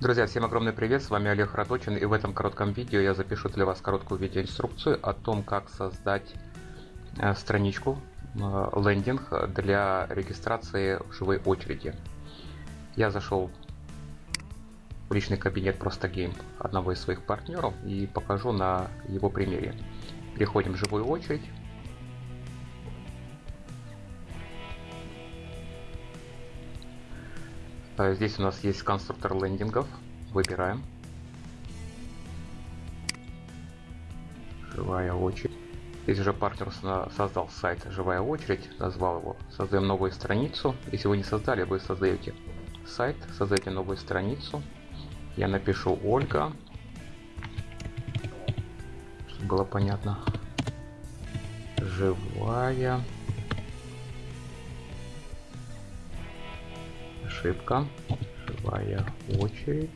Друзья, всем огромный привет, с вами Олег Радочин и в этом коротком видео я запишу для вас короткую видеоинструкцию о том, как создать э, страничку, э, лендинг для регистрации в живой очереди. Я зашел в личный кабинет Просто Game одного из своих партнеров и покажу на его примере. Переходим в живую очередь. Здесь у нас есть конструктор лендингов. Выбираем. Живая очередь. Здесь уже партнер создал сайт «Живая очередь», назвал его. Создаем новую страницу. Если вы не создали, вы создаете сайт, создаете новую страницу. Я напишу Ольга, чтобы было понятно. Живая ошибка. Живая очередь.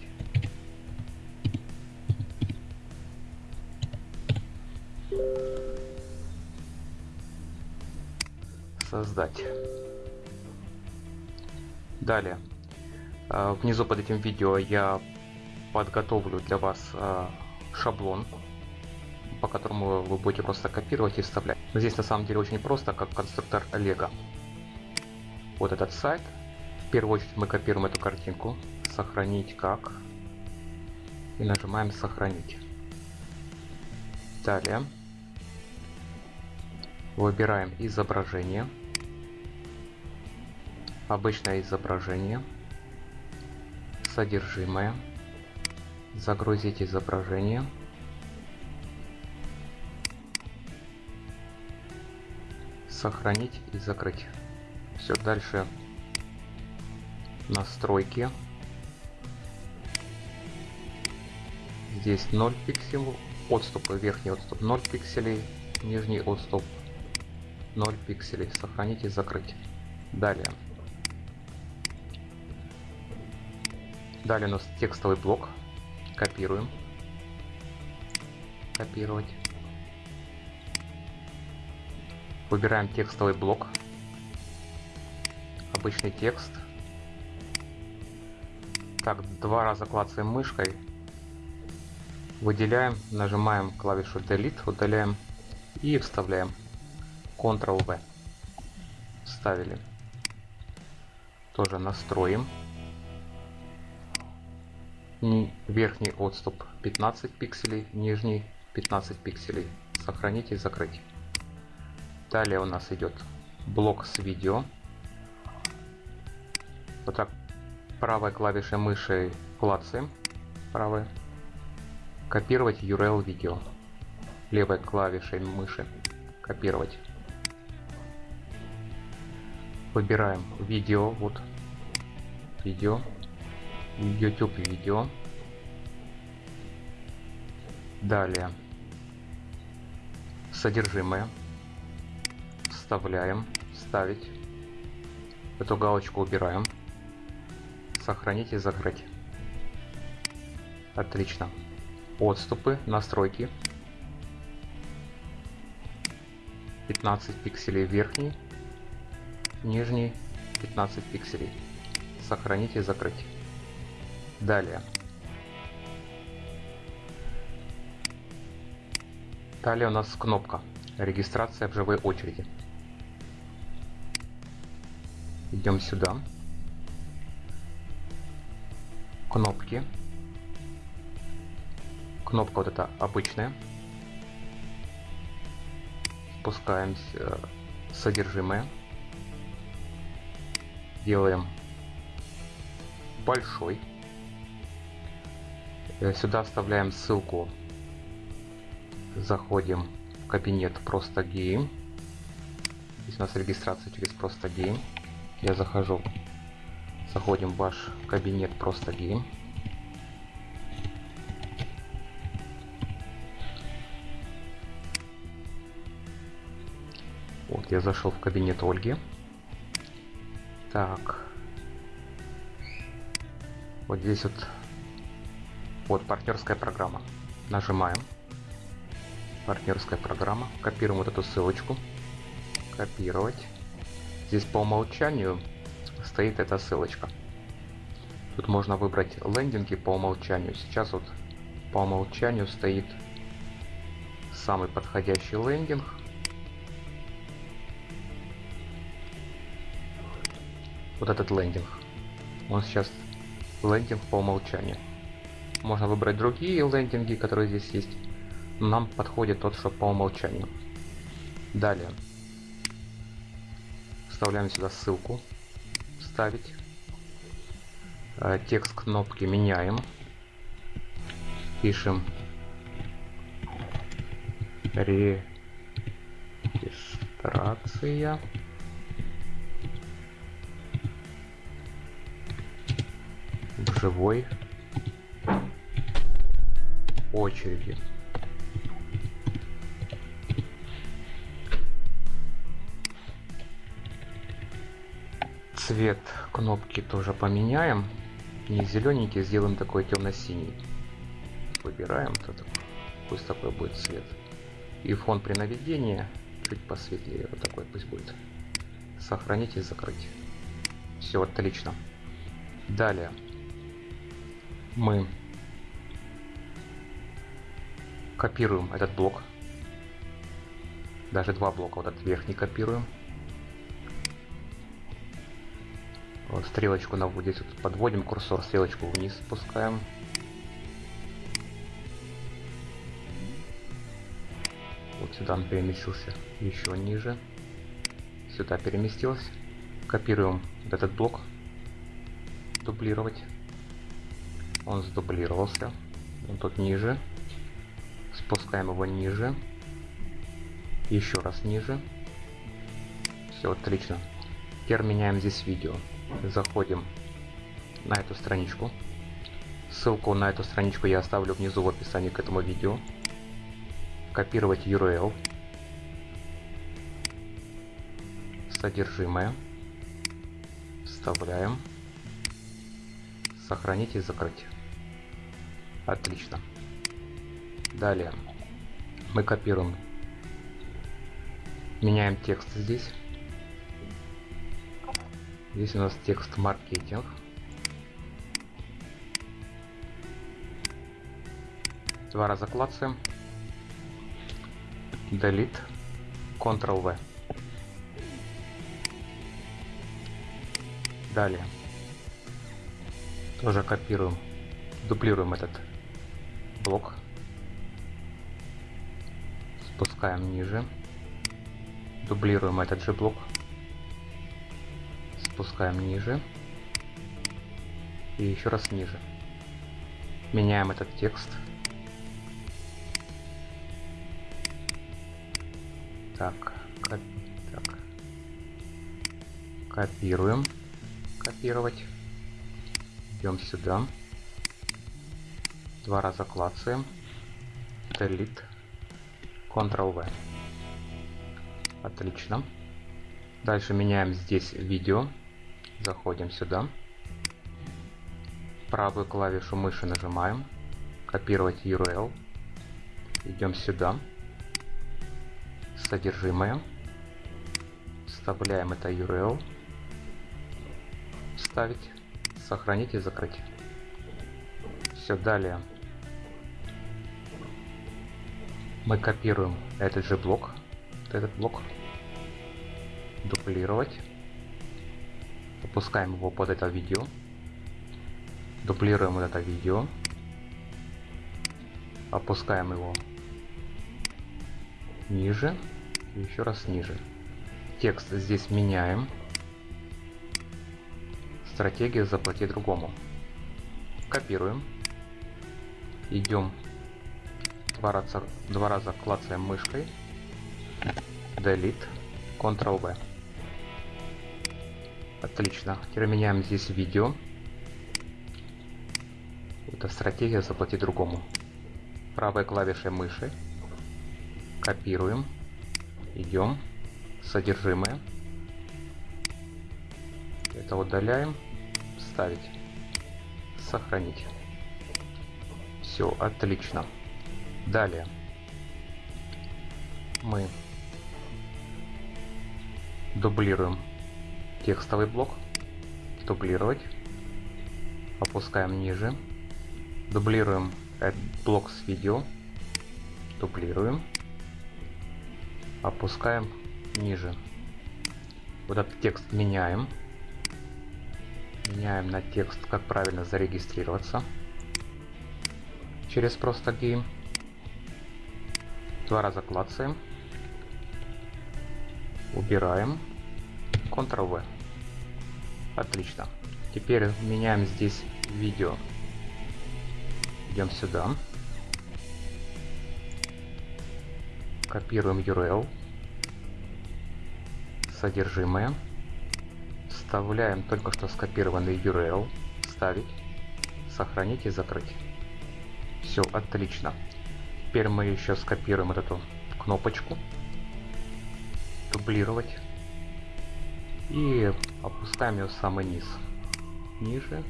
Создать. Далее. А, внизу под этим видео я подготовлю для вас а, шаблон, по которому вы будете просто копировать и вставлять. Здесь на самом деле очень просто, как конструктор Лего. Вот этот сайт, первую очередь мы копируем эту картинку, сохранить как, и нажимаем сохранить. Далее. Выбираем изображение, обычное изображение, содержимое, загрузить изображение, сохранить и закрыть. Все, дальше настройки. Здесь 0 пикселей, отступы, верхний отступ 0 пикселей, нижний отступ 0 пикселей. Сохранить и закрыть. Далее. Далее у нас текстовый блок. Копируем. Копировать. Выбираем текстовый блок. Обычный текст. Так, два раза клацаем мышкой. Выделяем, нажимаем клавишу Delete, удаляем и вставляем. Ctrl-V. Вставили. Тоже настроим. Верхний отступ 15 пикселей, нижний 15 пикселей. Сохранить и закрыть. Далее у нас идет блок с видео. Вот так правой клавишей мыши клацаем. Правой. Копировать URL видео. Левой клавишей мыши. Копировать. Выбираем видео. Вот. Видео. YouTube видео. Далее. Содержимое. Вставляем. Ставить. Эту галочку убираем сохранить и закрыть. Отлично. Отступы, настройки. 15 пикселей верхний, нижний 15 пикселей. Сохранить и закрыть. Далее. Далее у нас кнопка регистрация в живой очереди. Идем сюда. Кнопки. Кнопка вот эта обычная. Спускаемся э, содержимое. Делаем большой. Э, сюда вставляем ссылку. Заходим в кабинет Просто Game. Здесь у нас регистрация через Просто Game. Я захожу Заходим в ваш кабинет просто гейм. Вот, я зашел в кабинет Ольги. Так. Вот здесь вот, вот партнерская программа. Нажимаем. Партнерская программа. Копируем вот эту ссылочку. Копировать. Здесь по умолчанию стоит эта ссылочка. Тут можно выбрать лендинги по умолчанию. Сейчас вот по умолчанию стоит самый подходящий лендинг. Вот этот лендинг. Он сейчас лендинг по умолчанию. Можно выбрать другие лендинги, которые здесь есть. Нам подходит тот, что по умолчанию. Далее. Вставляем сюда ссылку. Вставить. Э, текст кнопки меняем. Пишем регистрация. в живой очереди. Цвет кнопки тоже поменяем. Не зелененький, сделаем такой темно-синий. Выбираем, то пусть такой будет цвет. И фон при наведении чуть посветлее, вот такой пусть будет. Сохранить и закрыть. Все отлично. Далее мы копируем этот блок. Даже два блока, вот этот верхний копируем. Стрелочку наводим, здесь вот подводим курсор, стрелочку вниз спускаем. Вот сюда он переместился еще ниже. Сюда переместился. Копируем вот этот блок. Дублировать он сдублировался. Он тут ниже. Спускаем его ниже. Еще раз ниже. Все, отлично. Теперь меняем здесь видео. Заходим на эту страничку. Ссылку на эту страничку я оставлю внизу в описании к этому видео. Копировать URL. Содержимое. Вставляем. Сохранить и закрыть. Отлично. Далее мы копируем, меняем текст здесь. Здесь у нас текст маркетинг. Два раза клацаем. Delete. Ctrl-V. Далее. Тоже копируем. Дублируем этот блок. Спускаем ниже. Дублируем этот же блок. Спускаем ниже. И еще раз ниже. Меняем этот текст. Так, коп так. Копируем. Копировать. Идем сюда. Два раза клацаем. Delete. Ctrl-V. Отлично. Дальше меняем здесь видео. Заходим сюда. Правую клавишу мыши нажимаем. Копировать URL. Идем сюда. Содержимое. Вставляем это URL. Вставить. Сохранить и закрыть. Все, далее. Мы копируем этот же блок, этот блок, дублировать, опускаем его под это видео, дублируем это видео, опускаем его ниже, еще раз ниже. Текст здесь меняем. Стратегия заплати другому. Копируем. Идем два раза, два раза клацаем мышкой. Delete. Ctrl-V. Отлично. Теперь меняем здесь видео. Это стратегия заплати другому. Правой клавишей мыши. Копируем. Идем. Содержимое. Это удаляем. Вставить. Сохранить. Все, отлично. Далее мы дублируем текстовый блок, дублировать, опускаем ниже, дублируем блок с видео, дублируем, опускаем ниже. Вот этот текст меняем. Меняем на текст, как правильно зарегистрироваться через просто game. Два раза клацаем. Убираем. Ctrl-V. Отлично. Теперь меняем здесь видео. Идем сюда. Копируем URL. Содержимое. Вставляем только что скопированный URL. Ставить. Сохранить и закрыть. Все, отлично. Теперь мы еще скопируем эту кнопочку. Дублировать. И опускаем ее в самый низ. Ниже.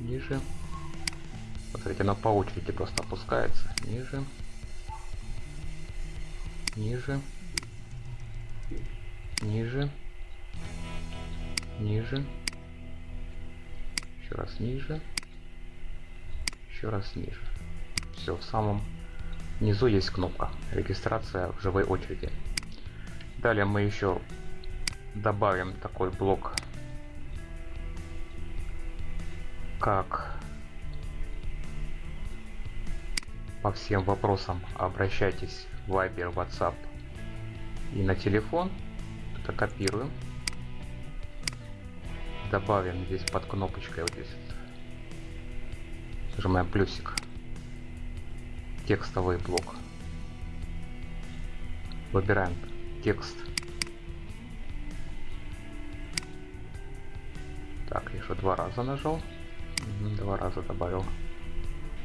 Ниже. Смотрите, она по очереди просто опускается. Ниже. Ниже. Ниже. Ниже. Еще раз ниже. Еще раз ниже. Все, в самом низу есть кнопка. Регистрация в живой очереди. Далее мы еще добавим такой блок, как по всем вопросам обращайтесь в Viber, WhatsApp и на телефон. Это копируем. Добавим здесь под кнопочкой вот здесь. Нажимаем плюсик. Текстовый блок. Выбираем текст. Еще два раза нажал. Два раза добавил.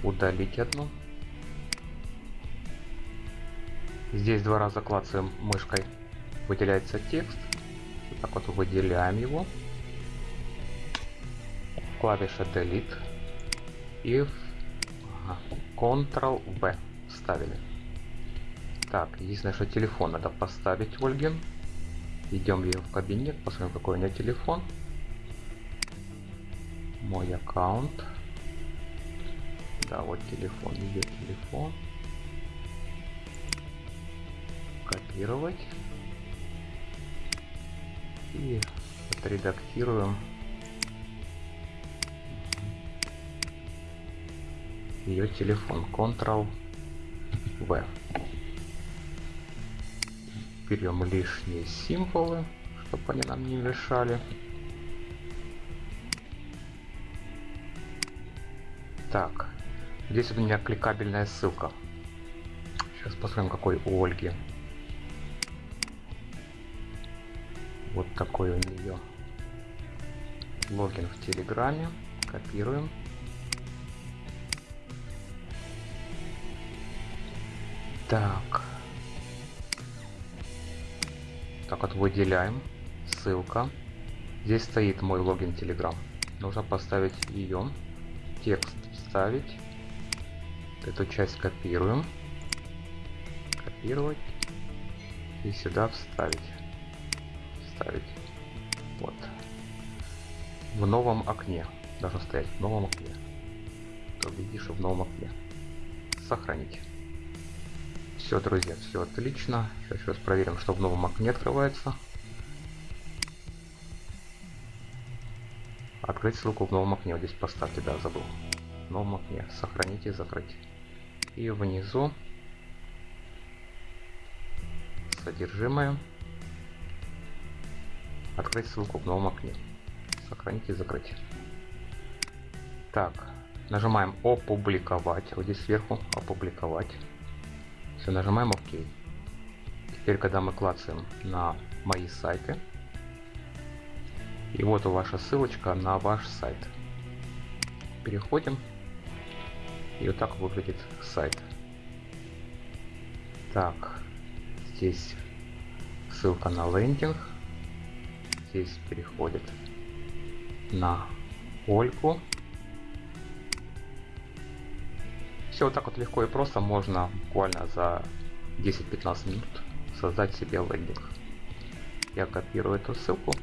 Удалить одну. Здесь два раза клацаем мышкой. Выделяется текст. Вот так вот выделяем его. Клавиша Delete. И ага, Ctrl-V ставили. Так, единственное, что телефон надо поставить Ольге. Идем ее в кабинет, посмотрим, какой у нее телефон. Мой аккаунт. Да, вот телефон, ее телефон. Копировать. И отредактируем ее телефон Ctrl-V. Берем лишние символы, чтобы они нам не мешали. Так, здесь у меня кликабельная ссылка. Сейчас посмотрим, какой у Ольги. Вот такой у нее логин в Телеграме. Копируем. Так. Так вот выделяем. Ссылка. Здесь стоит мой логин Telegram. Нужно поставить ее. Текст вставить. Эту часть копируем. Копировать. И сюда вставить. Вставить. Вот. В новом окне. Должно стоять в новом окне. То видишь в новом окне. Сохранить. Все, друзья, все отлично. Сейчас еще раз проверим, что в новом окне открывается. Открыть ссылку в новом окне. Вот здесь поставьте, да, забыл. Новом окне. Сохранить и закрыть. И внизу содержимое. Открыть ссылку в новом окне. Сохранить и закрыть. Так, нажимаем опубликовать. Вот здесь сверху опубликовать. Все, нажимаем ОК. Теперь, когда мы клацаем на мои сайты, и вот ваша ссылочка на ваш сайт. Переходим. И вот так выглядит сайт. Так, здесь ссылка на лендинг. Здесь переходит на Ольгу. Все вот так вот легко и просто можно буквально за 10-15 минут создать себе лендинг. Я копирую эту ссылку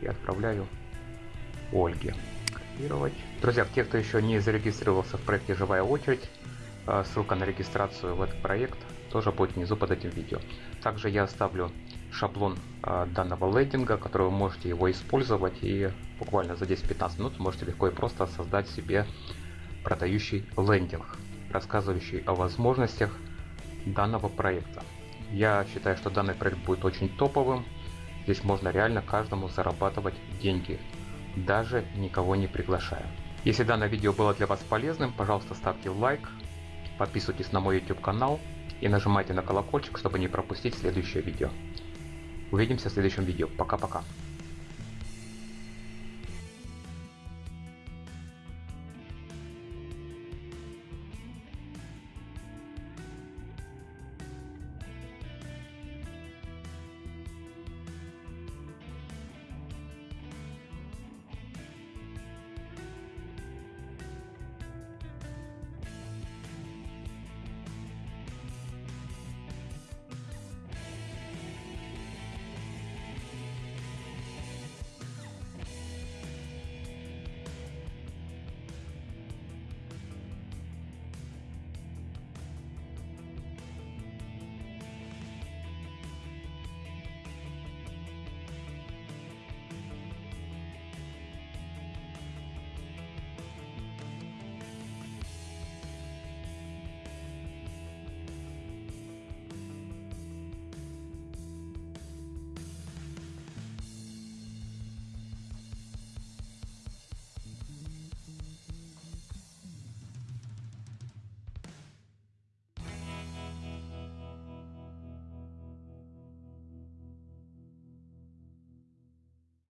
и отправляю Ольге. Копировать. Друзья, те, кто еще не зарегистрировался в проекте «Живая очередь», э, ссылка на регистрацию в этот проект тоже будет внизу под этим видео. Также я оставлю шаблон э, данного лендинга, который вы можете его использовать и буквально за 10-15 минут можете легко и просто создать себе продающий лендинг, рассказывающий о возможностях данного проекта. Я считаю, что данный проект будет очень топовым. Здесь можно реально каждому зарабатывать деньги, даже никого не приглашая. Если данное видео было для вас полезным, пожалуйста ставьте лайк, подписывайтесь на мой YouTube канал и нажимайте на колокольчик, чтобы не пропустить следующее видео. Увидимся в следующем видео. Пока-пока.